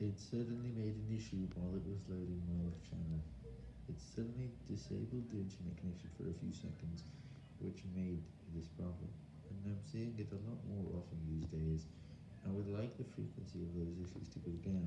It suddenly made an issue while it was loading my channel. It suddenly disabled the internet connection for a few seconds, which made this problem, and I'm seeing it a lot more often these days. I would like the frequency of those issues to go down.